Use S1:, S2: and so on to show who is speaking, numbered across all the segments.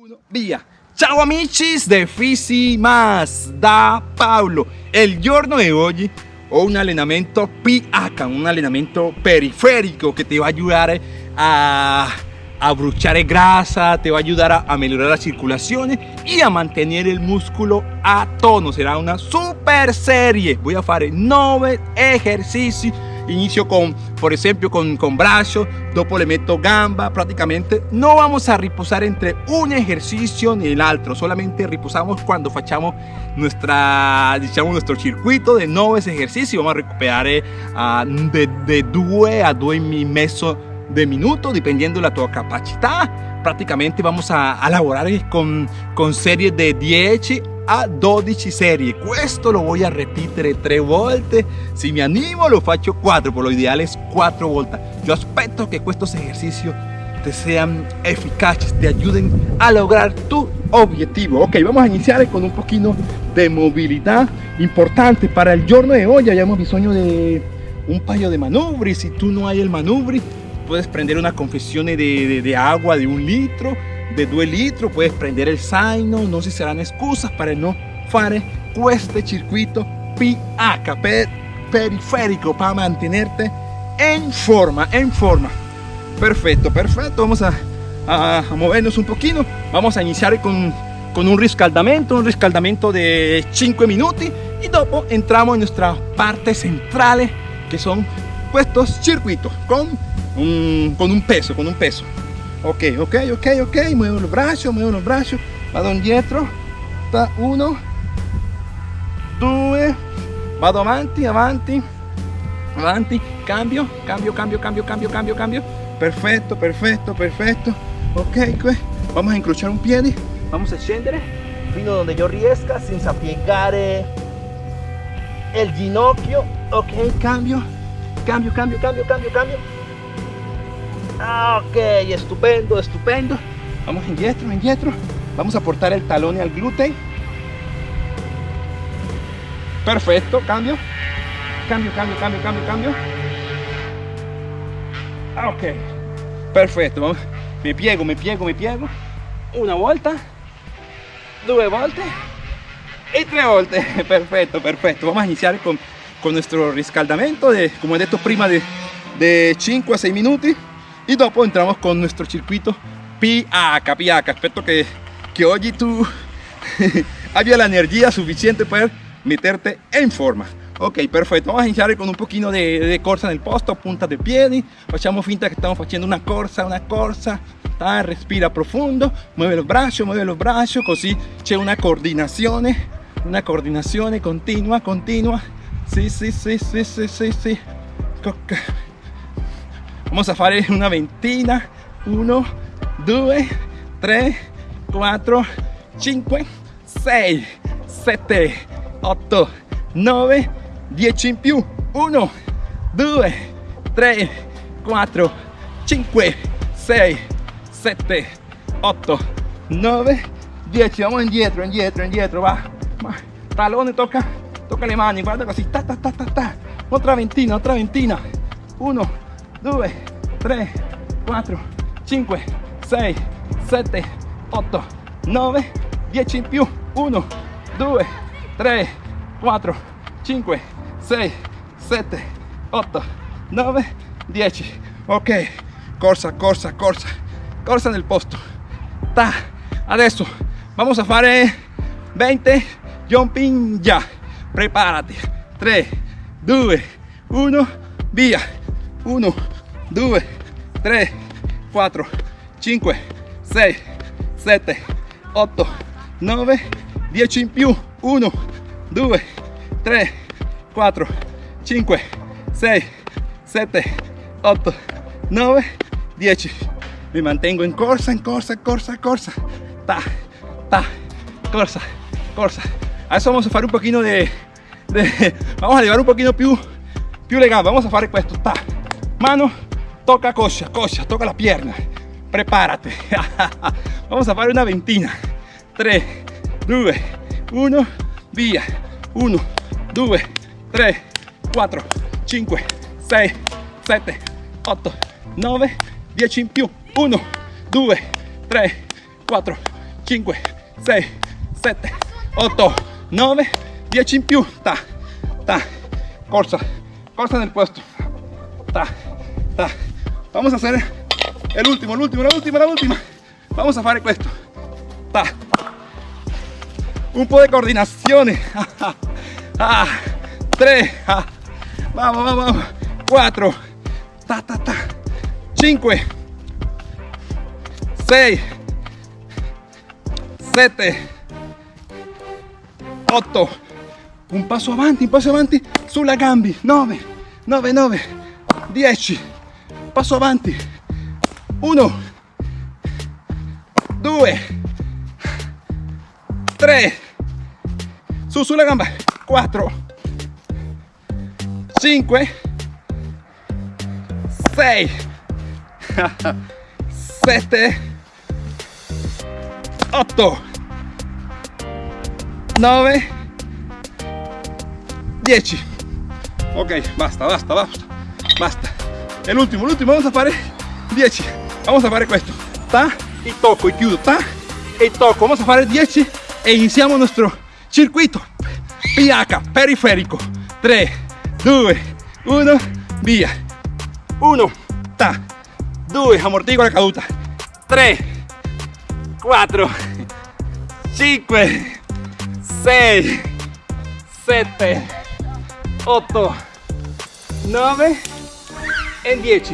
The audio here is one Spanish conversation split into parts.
S1: Uno, via! Ciao amici de Fisi Más da Paolo. El giorno de hoy ho un allenamento PH, un allenamento periférico que te va a ayudar a, a bruciare grasa, te va a ayudar a, mejorar la circulación y a mantener el músculo a tono. Será una super serie. Voy a hacer 9 ejercicios inicio con, por ejemplo, con, con brazo, dopo le meto gamba, prácticamente no vamos a reposar entre un ejercicio ni el otro, solamente reposamos cuando facciamo nuestra, diciamo, nuestro circuito de nueve ejercicios, vamos a recuperar eh, de, de 2 a 2 y medio de minuto, dependiendo de la tu capacidad. Prácticamente vamos a, a lavorare eh, con, con series de 10 a 12 serie. Questo lo voy a repetir tres volte si me animo lo faccio 4 por lo ideal es 4 volte yo aspetto que estos ejercicios te sean eficaces te ayuden a lograr tu objetivo. Ok vamos a iniciar con un poquito de movilidad importante para el giorno de hoy. Hayamos bisogno de un paio de manubri. Si tú no hay el manubri puedes prender una confesión de, de, de agua de un litro de 2 litros, puedes prender el zaino, no si serán excusas para no fare este circuito PH, periférico, para mantenerte en forma, en forma. Perfecto, perfecto, vamos a, a, movernos un poquito, vamos a iniciar con, con un riscaldamento, un riscaldamento de 5 minutos y luego entramos en nuestra parte central que son estos circuitos con un, con un peso, con un peso. Ok, ok, ok, ok, muevo los brazos, muevo los brazos, vado indietro, ta, uno, due, vado avanti, avanti, avanti, cambio, cambio, cambio, cambio, cambio, cambio, cambio, perfecto, perfecto, perfecto, ok, vamos a incrociar un pie, vamos a scendere fino donde yo riesca senza piegare el ginocchio, ok, cambio, cambio, cambio, cambio, cambio, cambio, Ah, ok, estupendo, estupendo. Vamos indietro, indietro. Vamos a aportar el talón al glúteo. Perfecto, cambio. Cambio, cambio, cambio, cambio, cambio. Ah, ok. Perfecto. Me piego, me piego, me piego. Una vuelta. Dos vueltas. Y tres vueltas. Perfecto, perfecto. Vamos a iniciar con, con nuestro riscaldamento de, como he dicho prima, de, de 5 a 6 minutos y luego entramos con nuestro circuito PH, PH. Espero que, que hoy tú haya la energía suficiente para meterte en forma. Ok, perfecto. Vamos a iniciar con un poquito de, de corsa el posto, punta de piedi. Facciamo finta que estamos haciendo una corsa, una corsa. Respira profundo, mueve los brazos, mueve los brazos, así c'è una coordinación, una coordinación continua, continua. Sí, sí, sí, sí, sí, sí, sí. Vamos a hacer una ventina. 1, 2, 3, 4, 5, 6, 7, 8, 9, 10 in più. 1, 2, 3, 4, 5, 6, 7, 8, 9, 10. Vamos indietro, indietro, indietro. Va. va. Talone, toca, toca le mani. Guarda così. Ta, ta, ta, ta, ta. Otra ventina, otra ventina. 1, 2, 3, 4, 5, 6, 7, 8, 9, 10 in più, 1, 2, 3, 4, 5, 6, 7, 8, 9, 10. Ok, corsa, corsa, corsa, corsa nel posto. Ta. Adesso vamos a fare 20 jumping ya. Prepárate. 3, 2, 1, via. 1, 2, 3, 4, 5, 6, 7, 8, 9, 10 in più. 1, 2, 3, 4, 5, 6, 7, 8, 9, 10. Me mantengo en corsa, en corsa, corsa, corsa. Ta, ta, corsa, corsa. Adesso vamos a hacer un poquito de, de vamos a llevar un poquito più, più. Vamos a fare questo. Ta, mano, toca coscia, coscia, toca la pierna. Prepárate. Vamos a hacer una ventina. 3, 2, 1, via. 1, 2, 3, 4, 5, 6, 7, 8, 9, 10 in più. 1, 2, 3, 4, 5, 6, 7, 8, 9, 10 in più, ta, ta, corsa, corsa nel puesto, ta, ta. Vamos a hacer el último, el último, la última, la última. Vamos a fare questo, ta. Un po' di coordinazione, ah, 3, ah. vamos, vamos, vamos, 4, ta, ta, ta, 5, 6, 7, 8, un passo avanti, un passo avanti. Sulla gambi, 9, 9, 9, 10, passo avanti, 1, 2, 3, su sulla gamba, 4, 5, 6, 7, 8, 9, 10. Ok, basta, basta, basta, basta. El último, el último, vamos a fare 10. Vamos a fare questo. Ta y toco y chiudo. Ta y toco. Vamos a fare 10 e iniziamo nuestro circuito. PH, periférico. 3, 2, 1, via. 1, ta. 2, ammortigo la caduta. 3, 4, 5, 6, 7, 8, 9 e 10.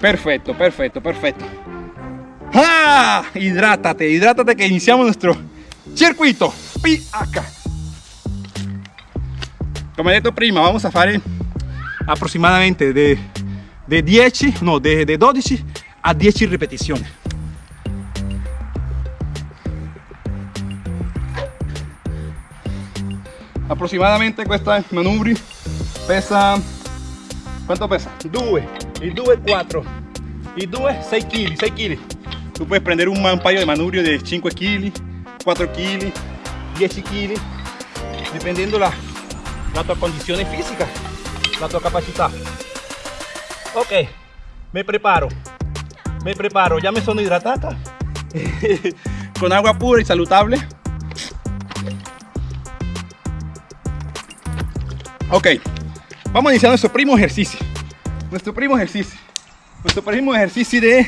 S1: Perfecto, perfecto, perfecto. ¡Ah! Hidrátate, hidrátate que iniciamos nuestro circuito PH. Como he dicho prima, vamos a fare aproximadamente de, de 10, no, de, de 12 a 10 repeticiones. aproximadamente questa manubri pesa quanto pesa? 2 il 2 4 il 2 6 kg 6 kg tu puoi prendere un paio di manubrio di 5 kg 4 kg 10 kg dipendendo la, la tua condizione fisica la tua capacità ok me preparo. Me preparo. Ya me sono hidratata. Con agua pura y saludable. Ok, vamos a iniciar nuestro primo ejercicio. Nuestro primo ejercicio. Nuestro primo ejercicio de,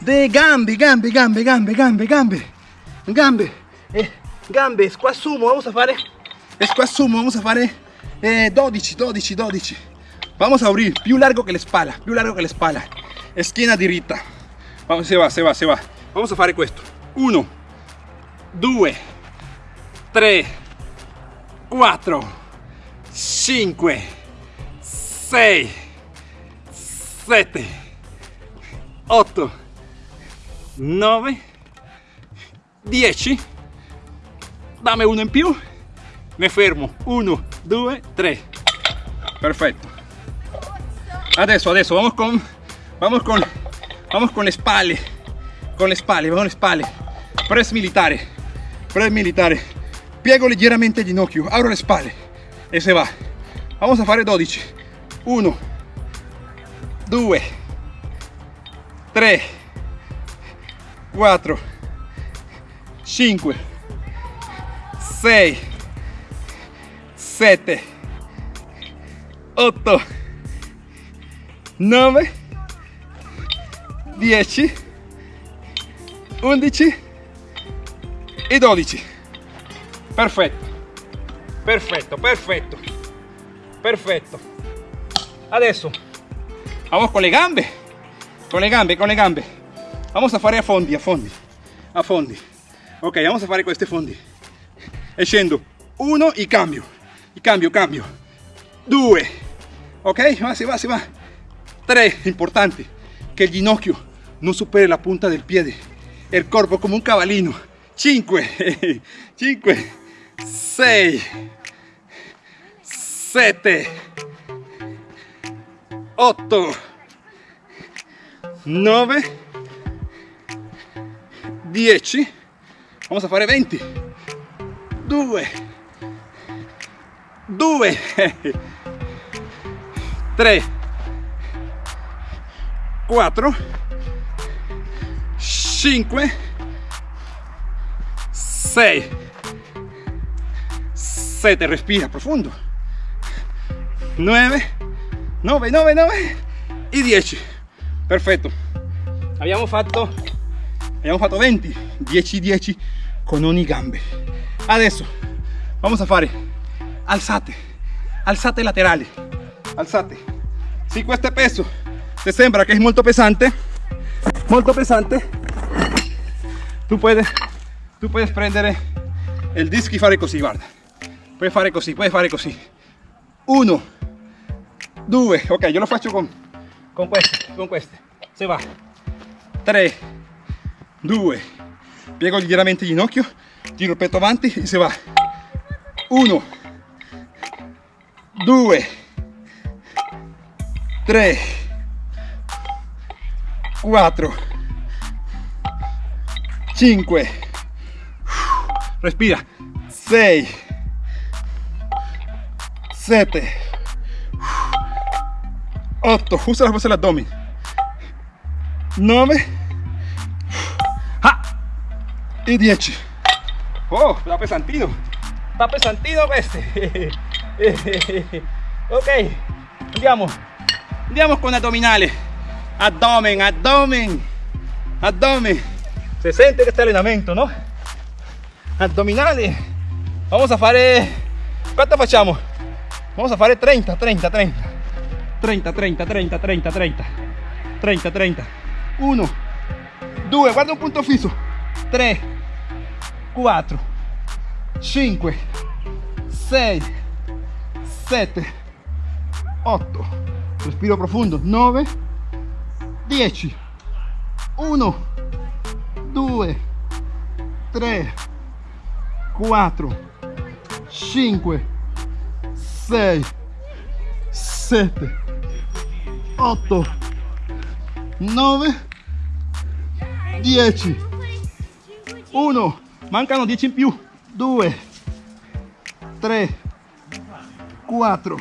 S1: de gambe, gambe, gambe, gambe, gambe, gambe. Gambe, eh, gambe, squat sumo, vamos a fare. Squat sumo, vamos a fare eh, 12, 12, 12. Vamos a abrir, più largo que la espalda, più largo que la espalda. Esquina diritta. Vamos, se va, se va, se va. Vamos a fare questo. 1, 2, 3, 4, 5, 6, 7, 8, 9, 10. Dame uno in più. Me fermo. 1, 2, 3. Perfecto. Adesso, adesso vamos con vamos con vamos con le spalle. Con le spalle, con le spalle. Press militare. Press militare. Piego leggermente il ginocchio, apro le spalle e se va vamos a fare 12 1 2 3 4 5 6 7 8 9 10 11 e 12 perfetto. Perfetto perfetto. Perfetto adesso vamos con le gambe. Con le gambe con le gambe. Vamos a fare a fondi a fondi. A fondi. Ok vamos a fare questi fondi. E scendo. Uno e cambio. E cambio cambio. Due. Ok va si va si va. Tre importante. Che il ginocchio non superi la punta del piede il corpo come un cavallino 5 5 6, 7, 8, 9, 10, vamos a fare 20, 2, 2, 3, 4, 5, 6, 7, respira profondo, 9, 9, 9, 9 e 10. Perfetto. Abbiamo fatto, abbiamo fatto 20, 10, 10 con ogni gambe. Adesso vamos a fare alzate, alzate laterali, alzate. Si questo peso te sembra che è molto pesante, molto pesante, tu puedes, tu puedes prendere il disco e fare così, guarda. Puoi fare così, puoi fare così. Uno, due, ok, io lo faccio con, con queste, con queste. Se va. 3, 2, piego leggermente il ginocchio, tiro il petto avanti e se va. 1, 2, 3, 4, 5, respira, 6, 7, 8, usa la fuerza del abdomen, 9 ah, y 10. Oh, está pesantino, está pesantino este. ok, andiamo, andiamo con abdominales, abdomen, abdomen, abdomen. Se siente este allenamento, no? Abdominales. Vamos a fare, ¿cuánto facciamo? Vamos a fare 30, 30, 30. 30, 30, 30, 30, 30. 30, 30. 1, 2, guarda un punto fisso. 3, 4, 5, 6, 7, 8. Respiro profundo. 9, 10. 1, 2, 3, 4, 5, 6, 7, 8, 9, 10. 1, mancano 10 in più. 2, 3, 4,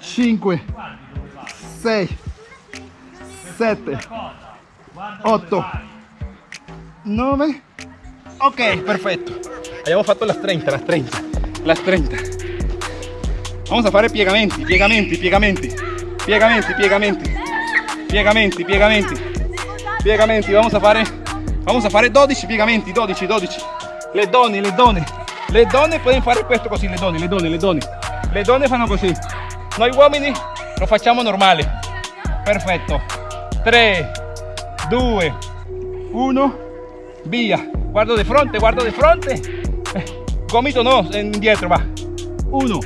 S1: 5, 6, 7, 8, 9. Ok, perfetto. Abbiamo fatto las 30, las 30, las 30. Vamos a fare piegamenti, piegamenti, piegamenti, piegamenti, piegamenti, piegamenti, piegamenti, piegamenti. Vamos a fare, vamos a fare 12 piegamenti, 12, 12. Le donne, le donne, le donne possono fare questo così, le donne, le donne, le donne. Le donne fanno così. Noi uomini lo facciamo normale. Perfetto. 3, 2, 1, via. Guardo di fronte, guardo di fronte. Eh, gomito no, indietro va. 1,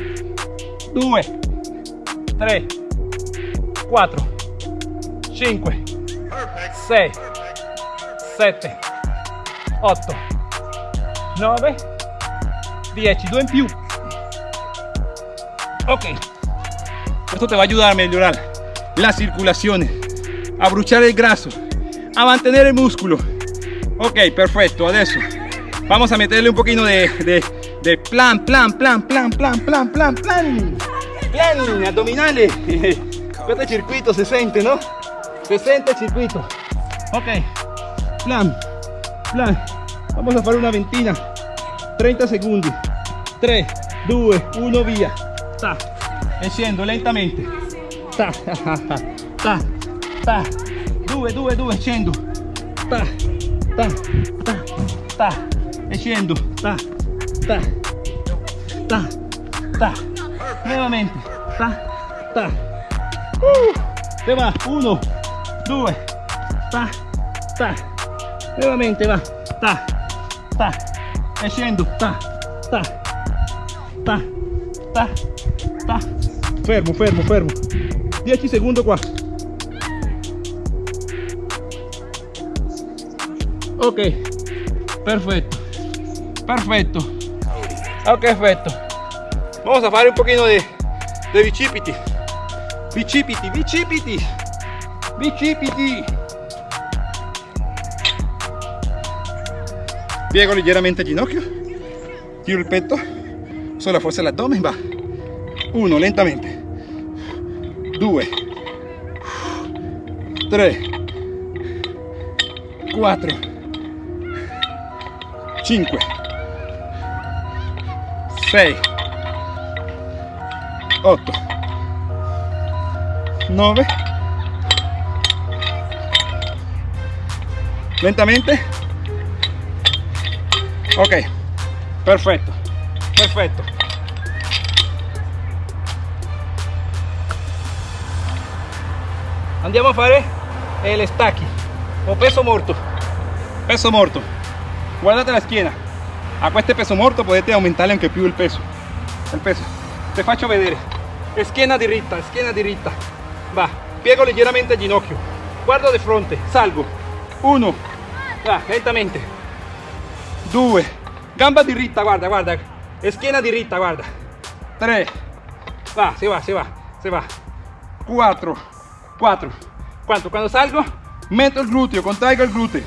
S1: 2, 3, 4, 5, 6, 7, 8, 9, 10, 2 in più. Ok, esto te va a ayudar a mejorar la circulación, a bruchar el graso, a mantener el músculo. Ok, perfecto, adesso. Vamos a meterle un poquito de, de, de plan, plan, plan, plan, plan, plan, plan, plan, plan, abdominales. Este circuito se siente, ¿no? Se siente el circuito. Ok, plan, plan. Vamos a hacer una ventina. 30 segundos. 3, 2, 1, via. Ta. E scendo lentamente. Ta, ta, ta. 2, 2, 2, scendo. Ta, ta, ta, ta. E scendo. Ta, ta, ta, ta. Nuevamente. Ta, ta. Uh, se va. 1, 2, ta, ta. Nuevamente va. Ta, ta. E. Ta, ta, ta, ta, ta. Fermo, fermo, fermo. 10 secondi qua. Ok, perfecto, perfecto. Ok, perfecto. Vamos a fare un poquito de, de bicipiti. Bicipiti, bicipiti, bicipiti. Piego leggermente il ginocchio, tiro il petto, solo la forza dell'addome, va. Uno, lentamente. Due, tre, quattro, cinque, 6 8 9 lentamente. Ok. Perfetto perfetto andiamo a fare el stacchi. O peso morto. Peso morto. Guardate la schiena a este peso morto potete aumentarle anche più il peso. Il peso. Te faccio vedere. Schiena diritta schiena diritta piego leggermente il ginocchio. Guardo di fronte salgo. 1 va lentamente. 2 gamba diritta guarda guarda. Schiena diritta guarda. 3 va si va si va si va. 4 4 quanto quando salgo metto il gluteo contraigo il gluteo.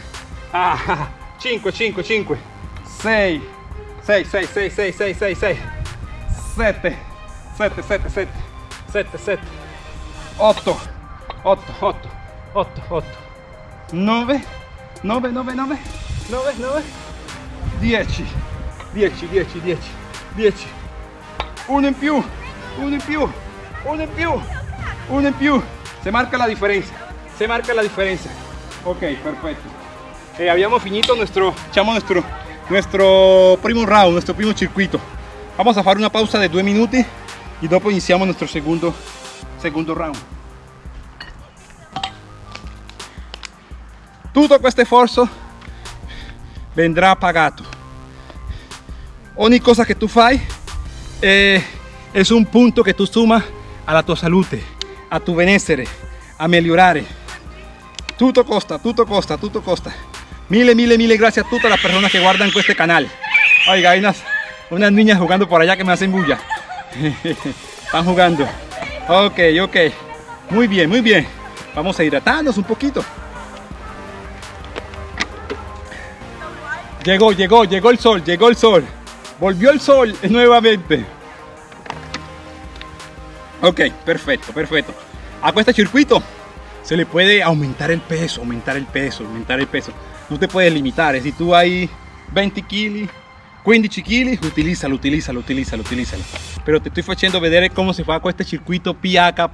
S1: Ah, 5 5 5 6 6 6 6 6 6 6 6 7 7 7 7 7 7 8 8 8 8 8 9 9 9 9 9 9 10 10 10 10 10 uno in più uno in più uno in più uno in più. Se marca la diferencia se marca la diferencia ok perfecto eh, habíamos finito nuestro echamos nuestro nuestro primo round nuestro primo circuito. Vamos a hacer una pausa de due minuti y dopo iniciamos nuestro segundo segundo round tutto questo sforzo vendrà pagato ogni cosa che tu fai eh, es un punto che tu suma alla tua salute a tu benessere a migliorare tutto costa tutto costa tutto costa. Mille mille mille gracias a todas las personas que guardan este canal. Oiga hay unas, unas niñas jugando por allá que me hacen bulla. Están jugando. Ok ok. Muy bien muy bien. Vamos a hidratarnos un poquito Llegó, llegó, llegó el sol, llegó el sol. Volvió el sol nuevamente. Ok, perfecto, perfecto. A este circuito se le puede aumentar el peso, aumentar el peso, aumentar el peso. No te puedes limitar. Si tú hay 20 kg, 15 kg, utilízalo, utilízalo, utilízalo, utilízalo. Pero te estoy haciendo ver cómo se fa con este circuito PIACA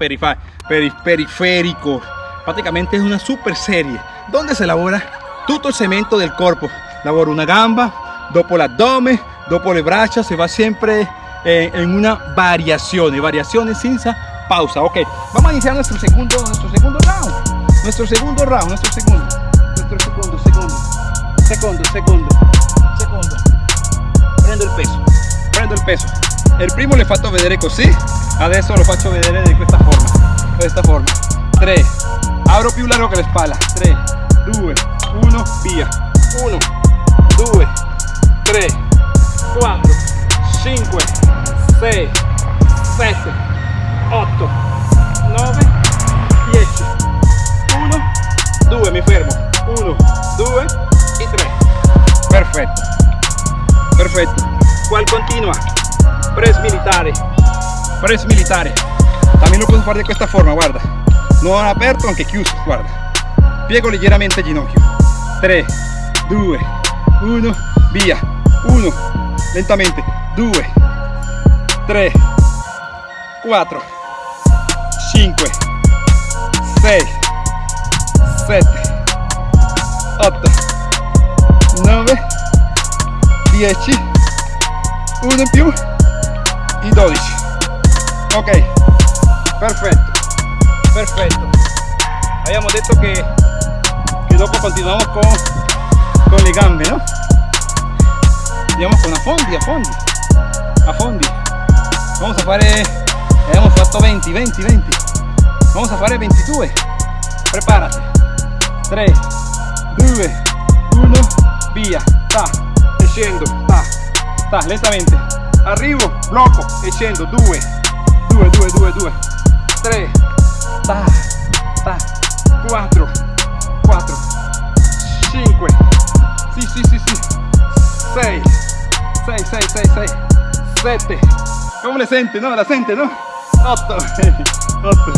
S1: periférico. Prácticamente es una super serie donde se elabora todo el cemento del cuerpo lavoro una gamba, dopo l'addome, dopo le braccia, se va siempre eh, en una variación, variaciones sin pausa. Ok, vamos a iniciar nuestro segundo, nuestro segundo round. Nuestro segundo round, nuestro segundo, nuestro segundo, segundo, segundo, segundo, segundo. Prendo il peso, prendo il peso. Il primo le fatto vedere così, adesso lo faccio vedere di questa forma, questa forma. 3, apro più largo che la spalla. 3, 2, 1, via. 1, 2, 3, 4, 5, 6, 7, 8, 9, 10, 1, 2, mi fermo, 1, 2 y 3. Perfecto, perfecto. ¿Cuál continua? Press militare, press militare. También lo puedo hacer de esta forma, guarda. No aperto, aunque chiuso, guarda. Piego ligeramente el ginocchio. 3, 2, 1, via, 1, lentamente, 2, 3, 4, 5, 6, 7, 8, 9, 10, 1 in più y 12. Ok, perfecto, perfecto. Habíamos dicho que, que dopo continuamos con con le gambe no? Andiamo con a fondi a fondi a fondi vamos a fare abbiamo fatto 20 20 20 vamos a fare 22 preparati. 3 2 1 via. Sta e scendo. Sta sta lentamente. Arrivo blocco e scendo. 2 2 2 2 2 3 sta sta 4 4 5 sì sì sì sì. 6 6 6 6 6 7 come le sente no? La sente no? 8 8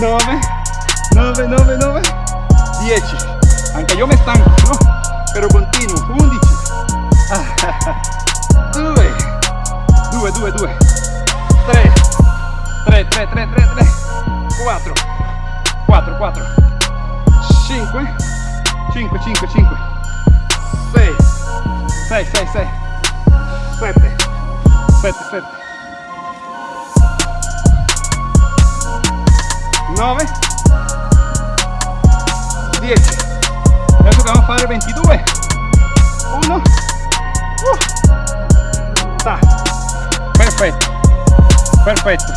S1: 9 9 9 9 10 anche io mi stanco no? Però continuo. 11 2 2 2 2 3 3 3 3 3 3 4 4 4 5 5 5 5 6 6 6 6 7 7 7 9 10 adesso dobbiamo fare 22 1 uh. Sta. perfetto perfetto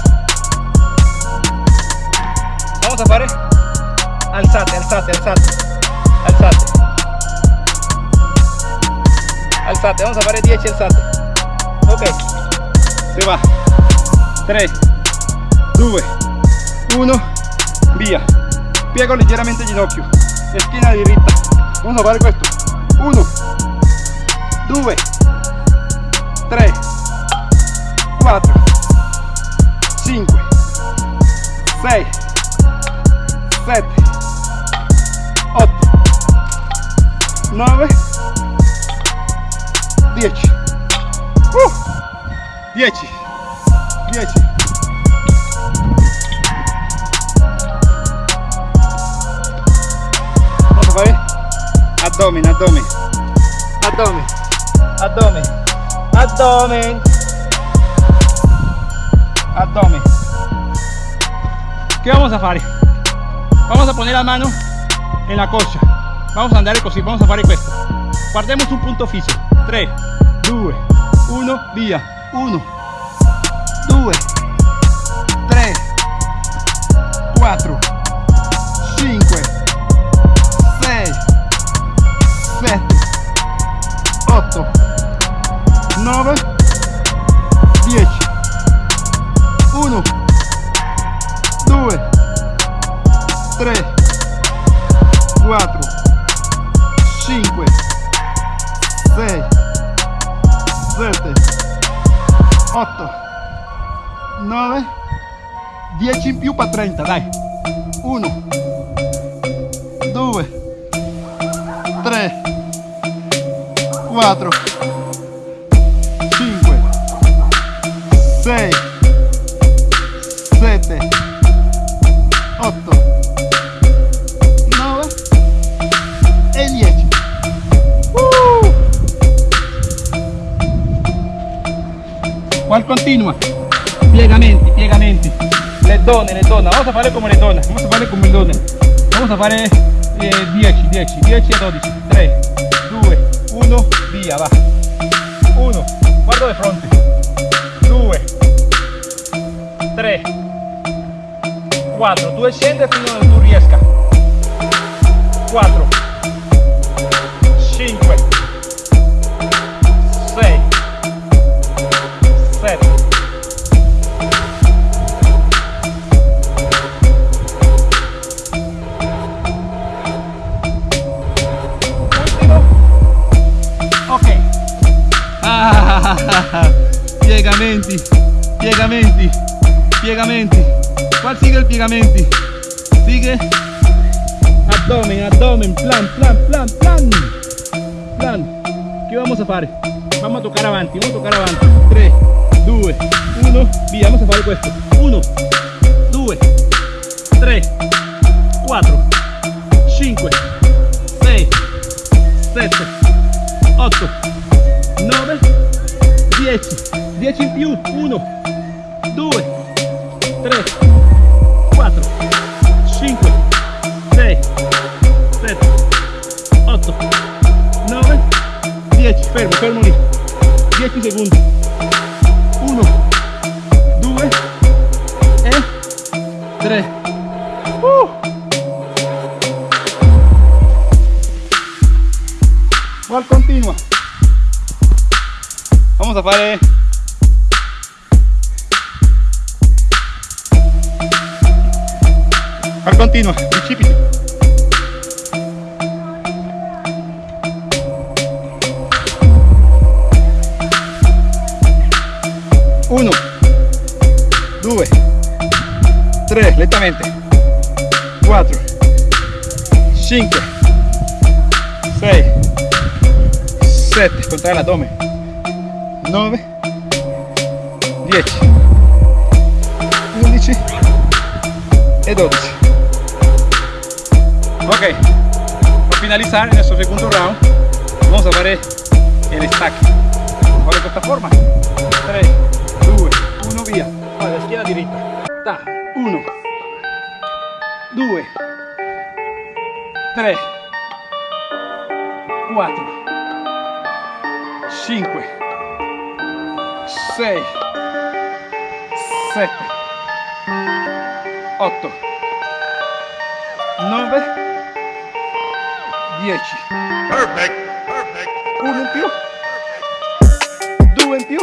S1: vamos a fare alzate alzate alzate. Alzate alzate vamos a fare 10 alzate ok. Se va. 3 2 1 via piego leggermente il ginocchio schiena diritta vamos a fare questo 1 2 3 4 5 6 7 8 9 10 uh, 10 10 vamos a fare abdomen abdomen abdomen abdomen abdomen abdomen ¿qué vamos a fare? vamos a poner la mano en la coscia vamos a andare così vamos a fare questo. Guardemos un punto fisso 3 2 1 via. 1 2 7 8 9 10 in più per 30 dai. 1 2 3 4 qual continua. Piegamenti piegamenti le donne le donne vamos a fare come le donne vamos a fare come le donne vamos a fare eh, 10 10 10 a 12 3 2 1 via va 1 guardo di fronte. 2 3 4 tu scende fino dove tu riesca 4 ah, piegamenti piegamenti piegamenti ¿Cuál sigue el piegamenti? Sigue abdomen, abdomen, plan, plan, plan, plan. Plan. ¿Qué vamos a hacer? Vamos a tocar avanti, vamos a tocar avanti. 3, 2, 1, via, vamos a fare questo. 1, 2, 3, 4, 5, 6, 7, 8, 9, 10. 10 in più. 1, 2, 3, 4, 5, 6, 7, 8, 9, 10. Fermo, fermo lì. 10 secondi. 1, 2 e 3. Uh! Qual continua. Vamos a fare Al continua, bicipiti. Uno, due, tre, lentamente. Quattro, cinque, sei, sette, contrae l'addome. 9, 10 11 e 12 ok. Per finalizzare il nostro secondo round vamos a fare el stack ahora de esta forma 3 2 1 via schiena diritta. Ta 1 2 3 4 5 6 7 8 9 10
S2: Perfect. Perfect.
S1: uno in più due in più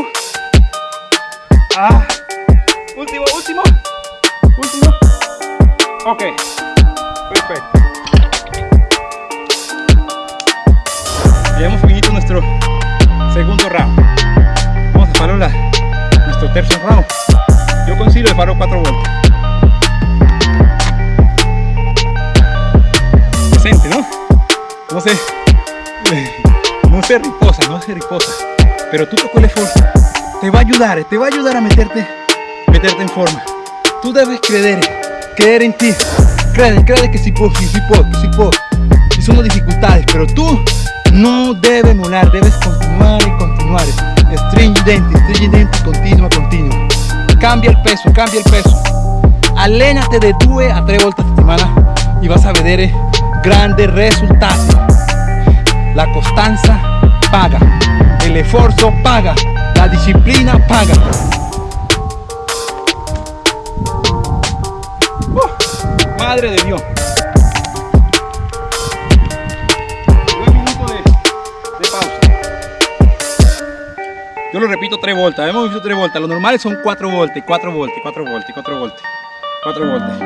S1: ah. Ultimo ultimo ultimo ok. Perfetto y hemos finito nuestro segundo round yo consigo de farlo cuatro vueltas decente no no sé no se riposa, no se riposa. Pero tú con el esfuerzo te va a ayudar, te va a ayudar a meterte, meterte en forma. Tú debes creer, creer en ti. Crede, crede que si puedo, que si puedo, si puedo. Y son dificultades, pero tú no debes molar, debes continuar y continuar. Stringente, stringente, continua, continua. Cambia el peso, cambia el peso. Alénate de 2 a 3 volte a settimana y vas a vedere grandes resultados. La constancia paga, el esfuerzo paga, la disciplina paga. Uh, madre de Dios. Yo lo repito 3 voltas, hemos visto 3 voltas. Lo normal son 4 voltas, 4 voltas, 4 voltas, 4 voltas, 4 voltas.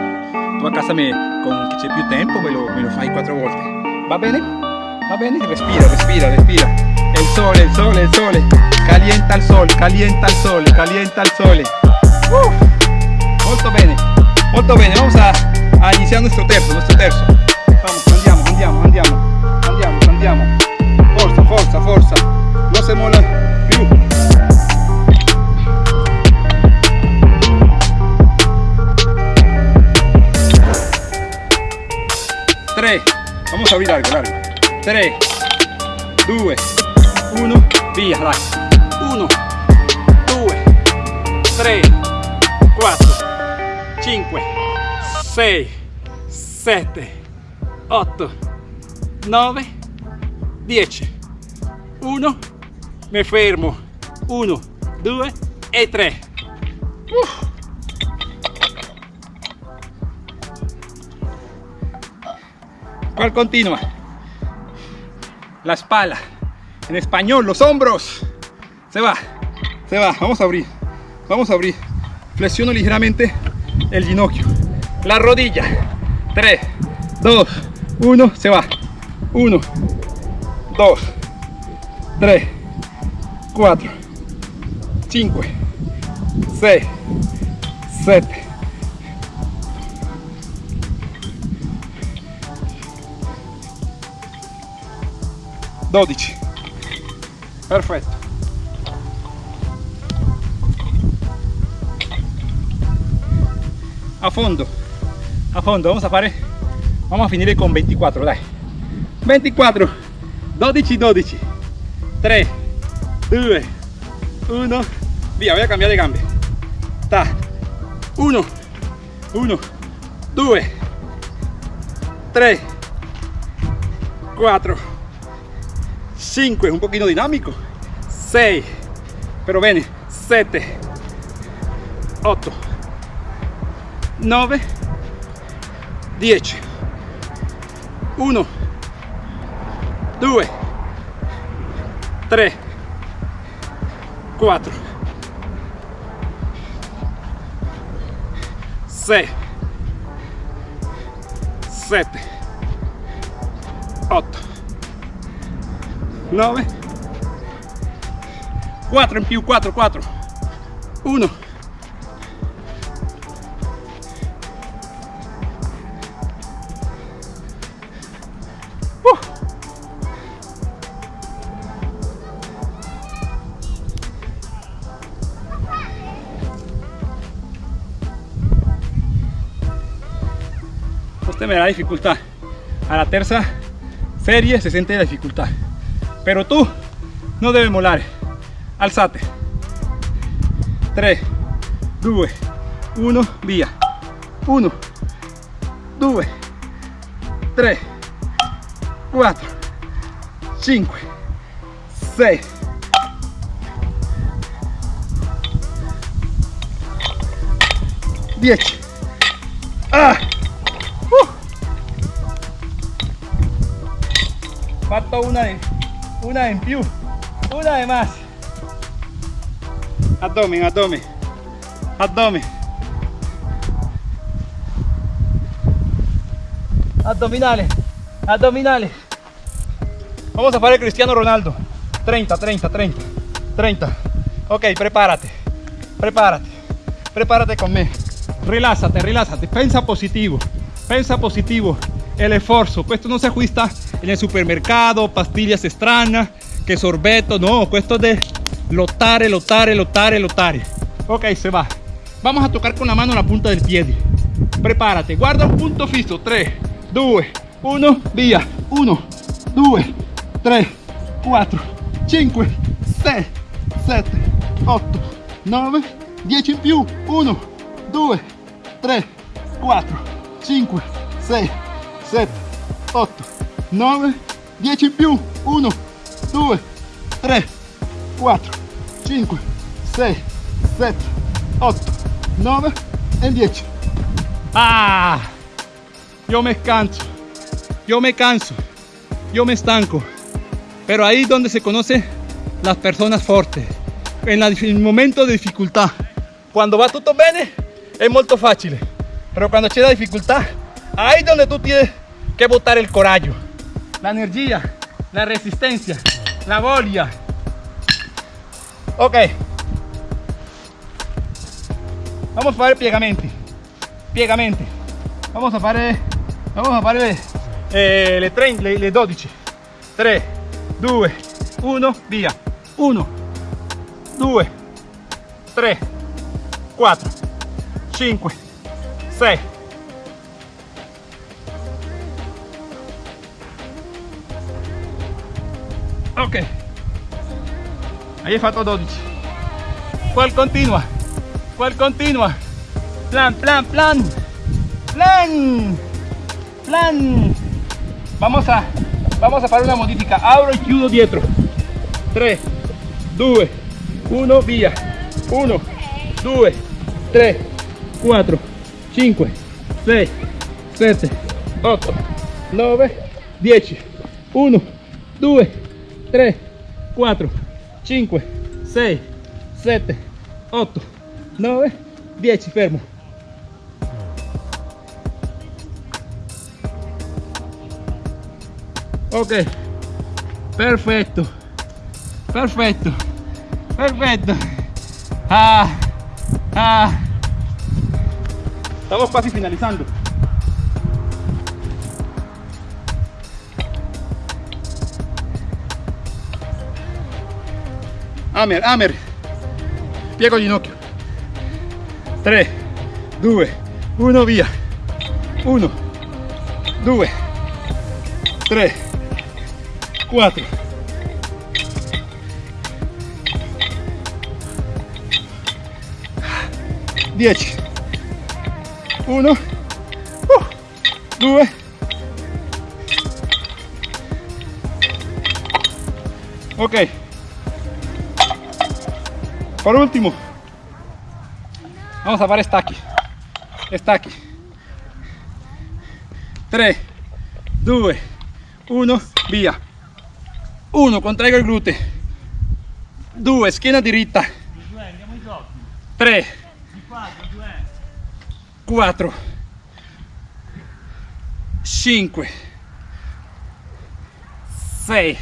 S1: Tu a casa me, con che più tempo me lo, me lo fai 4 volte. Va bene? Va bene? Respira, respira, respira. El sole, el sole, el sole. Calienta el sol, calienta el sole, calienta el sole. Uh, molto bene, molto bene. Vamos a, a iniciar nuestro terzo, nuestro terzo. Vamos, andiamo, andiamo, andiamo, andiamo, andiamo. Forza, forza, forza. Lo hacemos la... 3, vamos a abrir largo, largo. 3, 2, 1, via, largo. 1, 2, 3, 4, 5, 6, 7, 8, 9, 10. 1, fermo. 1, 2 e 3. Uh. ¿Cuál continua? la espalda. En español, los hombros. Se va, se va. Vamos a abrir, vamos a abrir. Flexiono ligeramente el ginocchio. La rodilla. 3, 2, 1, se va. 1, 2, 3, 4, 5, 6, 7, 12 perfetto. A fondo. A fondo vamos a fare? Vamos a finire con 24 dai. 24 12 12 3 2 1 via voy a cambiare gambe. Ta. 1 1 2 3 4 5 un poquito dinámico. 6 pero bene 7 8 9 10 1 2 3 4 6 7 9, 4 en più, 4, 4, 1, 7 me da dificultad. A la tercera serie se siente la dificultad. Pero tú no debes molar. Alzate. 3, 2, 1, via. 1, 2, 3, 4, 5, 6, 10. Ah! Uh! Falta una de, una en più, una de más. Abdomen, abdomen, abdomen. Abdominales, abdominales. Vamos a hacer el Cristiano Ronaldo. 30, 30, 30, 30. Ok, prepárate, prepárate, prepárate conmigo. Relájate, relájate, pensa positivo, pensa positivo. El esfuerzo, esto no se ajusta en el supermercado, pastillas extrañas, que sorbeto, no, esto de lotare, lotare, lotare, lotare. Ok, se va. Vamos a tocar con la mano la punta del pie. Prepárate, guarda un punto fijo. 3, 2, 1, via. 1, 2, 3, 4, 5, 6, 7, 8, 9, 10 in più. 1, 2, 3, 4, 5, 6, 7, 8, 9, 10 in più. 1, 2, 3, 4, 5, 6, 7, 8, 9 e 10. Ah, yo me canso, yo me canso, yo me estanco. Pero ahí es donde se conoce las personas fuertes. En, el momento de dificultad. Cuando va tutto bene es muy fácil. Pero cuando c'è la dificultad, ahí es donde tú tienes que botar el coraggio, la energía, la resistencia, la voglia. Ok. Vamos a fare piegamenti. Piegamenti. Vamos a fare vamos a fare eh, le, 30, le, le 12. 3 2 1 via. 1 2 3 4 5 6 Ok. Ahí he fatto 12. ¿Cuál continua? ¿Cuál continua? Plan, plan, plan. Plan. Plan. Vamos a vamos a hacer una modifica. Abro y chiudo dietro. 3 2 1 via. 1 2 3 4 5 6 7 8 9 10 1 2 3 4 5 6 7 8 9 10 fermo ok. Perfecto. Perfecto. Perfecto. Ah, ah. estamos casi finalizando Amer, Amer. Piego ginocchio. 3, 2, 1, via. 1, 2, 3, 4. Dieci. Uno. Uh, due. Ok. Por último, vamos a hacer esta aquí. Esta aquí. 3, 2, 1, via. 1, contraigo il glute. 2, schiena diritta. 3, 4, 5, 6,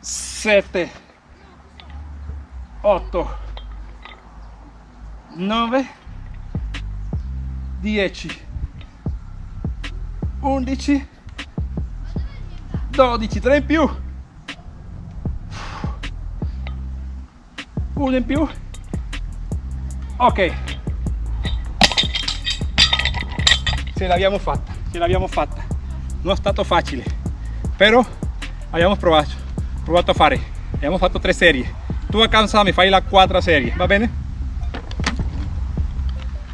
S1: 7, 8 9 10 11 12 3 in più. 1 in più. Ok. Ce l'abbiamo fatta ce l'abbiamo fatta. Non è stato facile però abbiamo provato provato a fare. Abbiamo fatto tre serie tu a casa mi fai la quarta serie va bene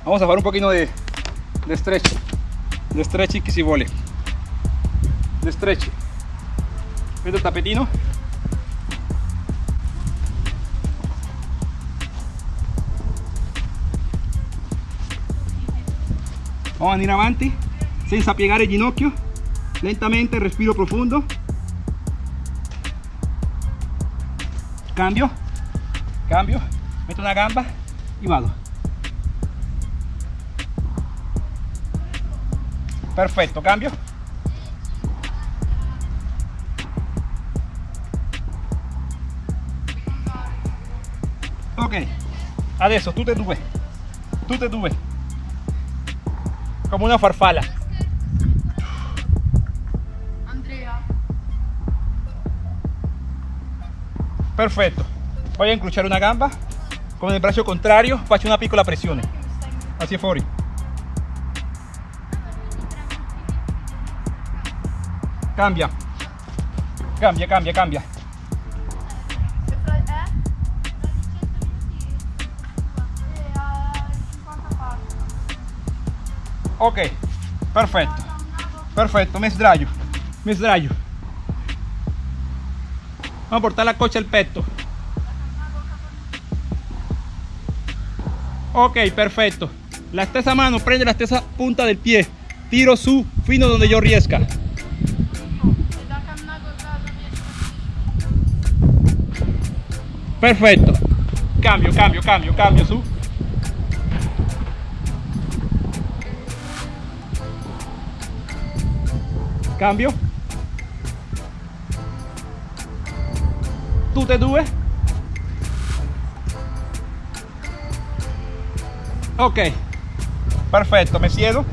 S1: vamos a fare un pochino de, de stretch. De stretch che si vuole de stretch. Vedo il tappetino vamos a venire avanti senza piegare il ginocchio. Lentamente respiro profondo cambio cambio metto una gamba y vado. Perfetto cambio. Ok adesso tutte e due tutte e due come una farfalla
S3: Andrea,
S1: Perfetto. Voy a incrociare una gamba con il braccio contrario, faccio una piccola pressione. Hacia fuori. Cambia. Cambia, cambia, cambia.
S3: se fra- a 50 passi.
S1: Ok, perfetto. Perfetto, me sdraio. Me sdraio. Vamos a portar la cocha al petto. Ok, perfetto. La stessa mano prende la stessa punta del pie. Tiro su fino donde yo riesca. Perfetto. Cambio, cambio, cambio, cambio su. Cambio. Tutte e due. Ok. Perfetto, mi siedo.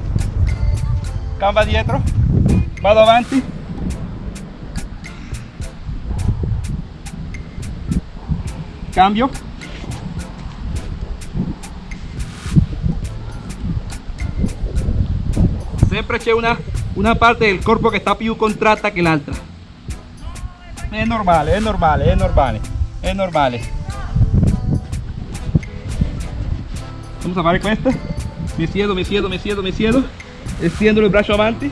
S1: Gamba dietro. Vado avanti. Cambio. Sempre c'è una, una parte del corpo che sta più contratta che l'altra. È normale, è normale, è normale, è normale. Vamos a fare questo. Mi siedo, mi siedo, mi siedo, mi siedo. Estendo il braccio avanti.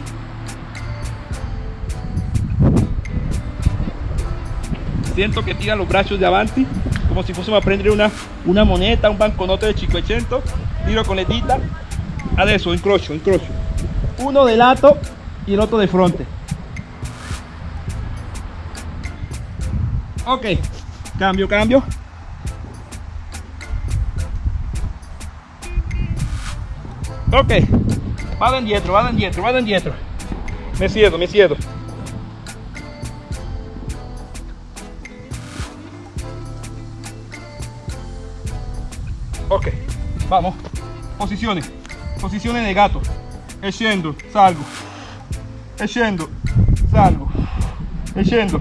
S1: Siento que tira los brazos de avanti como si fuésemos a prendere una, una moneta, un banconote de 500. Tiro con le dita. Adesso incrocio, incrocio. Uno de lato y el otro de fronte. Ok, cambio, cambio. Ok, vado indietro, vado indietro, vado indietro. Me siedo, me siedo. Ok, vamos. Posizione. Posizione del gatto. E scendo, salgo. E scendo, salgo. E scendo,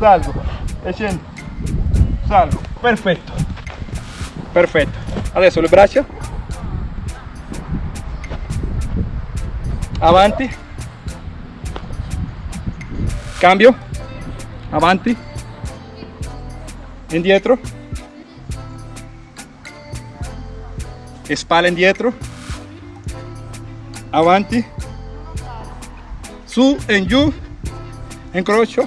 S1: salgo. E scendo, salgo. Perfetto. Perfetto. Adesso le braccia. Avanti. Cambio. Avanti. Indietro. spalle indietro avanti su en giù incrocio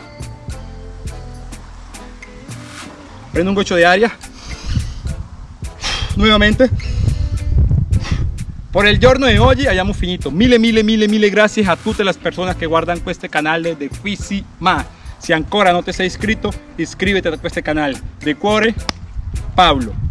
S1: prendo un goccio di aria nuovamente por el giorno de hoy abbiamo finito. Mille mille mille mille gracias a tutte le persone che guardano questo canale di Fisi Ma. Se ancora non ti sei iscritto iscriviti a questo canale de cuore Pablo